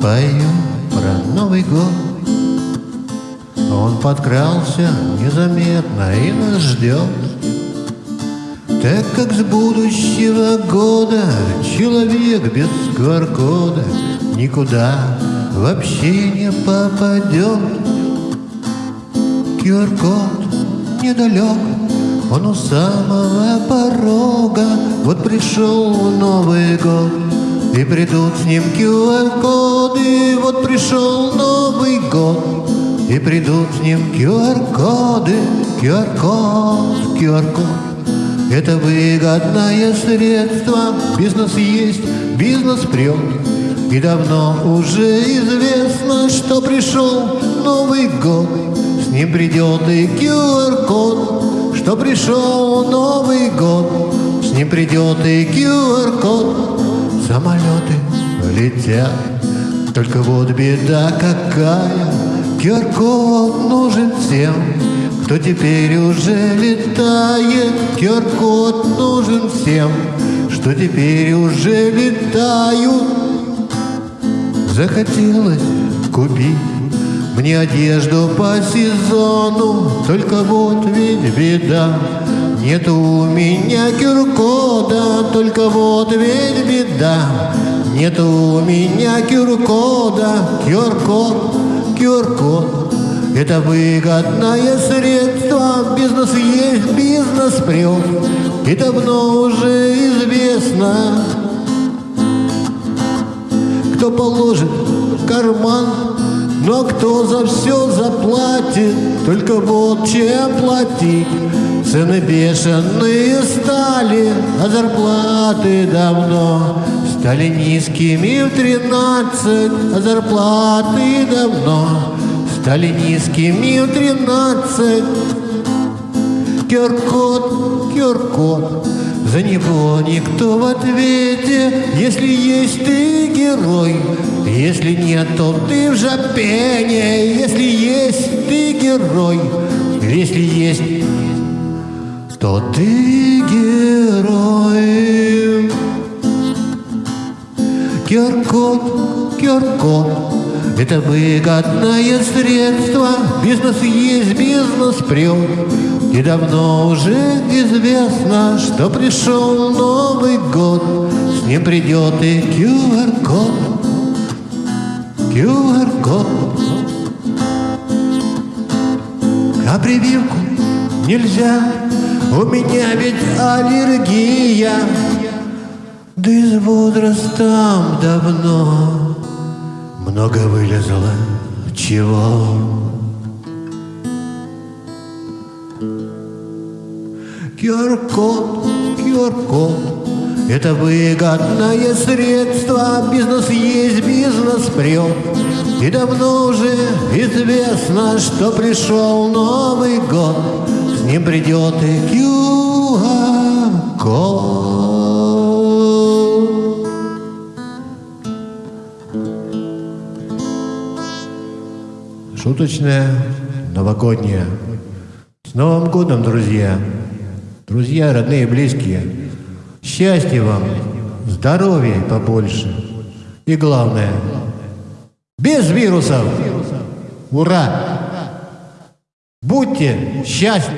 пою про Новый год. Он подкрался незаметно и нас ждет. Так как с будущего года Человек без QR-кода Никуда вообще не попадет. QR-код недалек Он у самого порога. Вот пришел Новый год и придут с ним QR-коды, вот пришел Новый год. И придут с ним QR-коды, QR-код, QR-код. Это выгодное средство, бизнес есть, бизнес прет. И давно уже известно, что пришел Новый год. С ним придет и QR-код, что пришел Новый год. С ним придет и QR-код, Самолеты летят, только вот беда какая. QR-код нужен всем, кто теперь уже летает. QR-код нужен всем, что теперь уже летают. Захотелось купить мне одежду по сезону, только вот ведь беда. Нет у меня кюркода, только вот ведь беда. Нет у меня кюркод, кюркод. Это выгодное средство, бизнес есть, бизнес прет. И давно уже известно, кто положит карман, но кто за все заплатит, только вот чем платить. Цены бешеные стали, а зарплаты давно Стали низкими в тринадцать, а зарплаты давно Стали низкими в тринадцать Киркот, Киркот, за него никто в ответе Если есть ты герой, если нет, то ты в жопене Если есть ты герой, если есть что ты герой. Киркот, Киркот, это выгодное средство, бизнес есть, бизнес прет. И давно уже известно, что пришел Новый год, с ним придет и QR-код, QR-код. А прививку нельзя. У меня ведь аллергия, да и с давно много вылезло чего. QR-код, это выгодное средство, бизнес есть, бизнес прет. И давно уже известно, что пришел Новый год, ним придет и QR-код. Шуточная новогодняя. С Новым годом, друзья! Друзья, родные, близкие, счастья вам, здоровья побольше. И главное, без вирусов. Ура! Будьте счастливы!